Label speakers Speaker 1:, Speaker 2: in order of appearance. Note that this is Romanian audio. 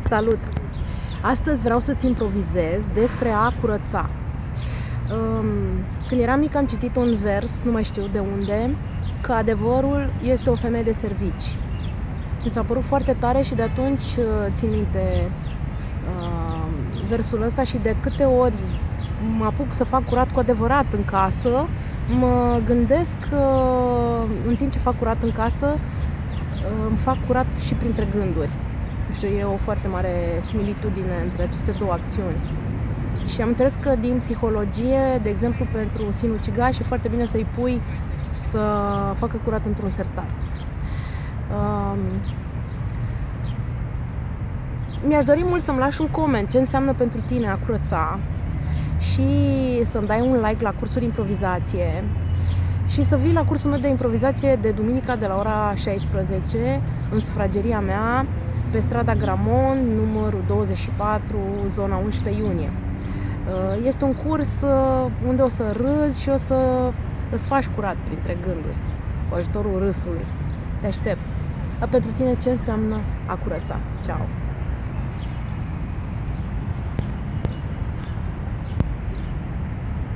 Speaker 1: Salut! Astăzi vreau să-ți improvizez despre a curăța. Um, când eram mic am citit un vers, nu mai știu de unde, că adevărul este o femeie de servici. Mi s-a părut foarte tare și de atunci uh, țin minte uh, versul ăsta și de câte ori mă apuc să fac curat cu adevărat în casă, mă gândesc că în timp ce fac curat în casă, uh, îmi fac curat și printre gânduri nu știu, e o foarte mare similitudine între aceste două acțiuni. Și am înțeles că din psihologie, de exemplu, pentru sinucigaș e foarte bine să-i pui să facă curat într-un sertar. Um, mi-aș dori mult să-mi lași un coment ce înseamnă pentru tine a curăța și să-mi dai un like la cursul improvizație și să vii la cursul meu de improvizație de duminica de la ora 16 în sufrageria mea pe strada Gramon, numărul 24, zona 11 iunie. Uh, este un curs uh, unde o să râzi și o să îți faci curat printre gânduri cu ajutorul râsului. Te aștept. Dar pentru tine ce înseamnă a curăța? Ceau!